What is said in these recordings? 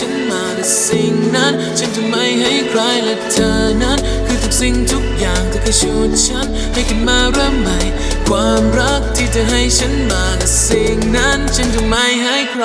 ฉันมาแต่สิ่งนั้น ฉันจะไม่ให้ใครและเธอนั้น คือทุกสิ่งทุกอย่างเธอเคยชุดฉัน ให้กันมาเริ่มใหม่ ความรักที่เธอให้ฉันมาแต่สิ่งนั้น ฉันจะไม่ให้ใคร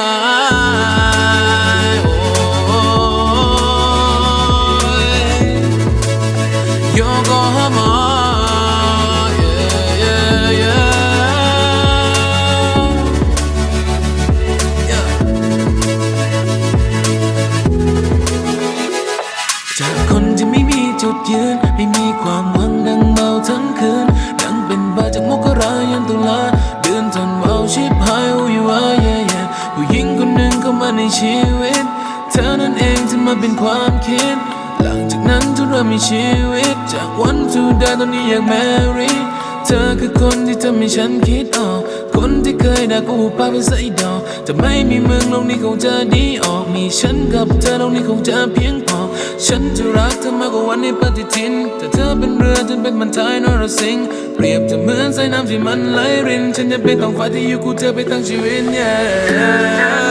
ในชีวิต เธอนั้นเองที่มาเป็นความคิด หลังจากนั้นเธอเริ่มมีชีวิต จากวันทูดาตอนนี้อยากแมรี่เธอคือคนที่ทำให้ฉันคิดออก คนที่เคยด่ากูปากเป็นไส้ดอกจะไม่มีมึงโลกนี้คงจะดีออก มีฉันกับเธอโลกนี้คงจะเพียงพอ ฉันจะรักเธอมากกว่าวันในปฏิทิน แต่เธอเป็นเรือฉันเป็นมันท้ายนรสิงห์เปรียบจะเหมือนสายน้ำที่มันไหลริน ฉันจะเป็นท้องฟ้าที่อยู่กูเธอไปทั้งชีวิต yeah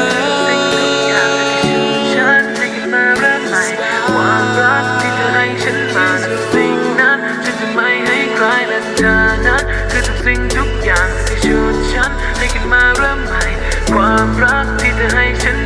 I'm lost in the ancient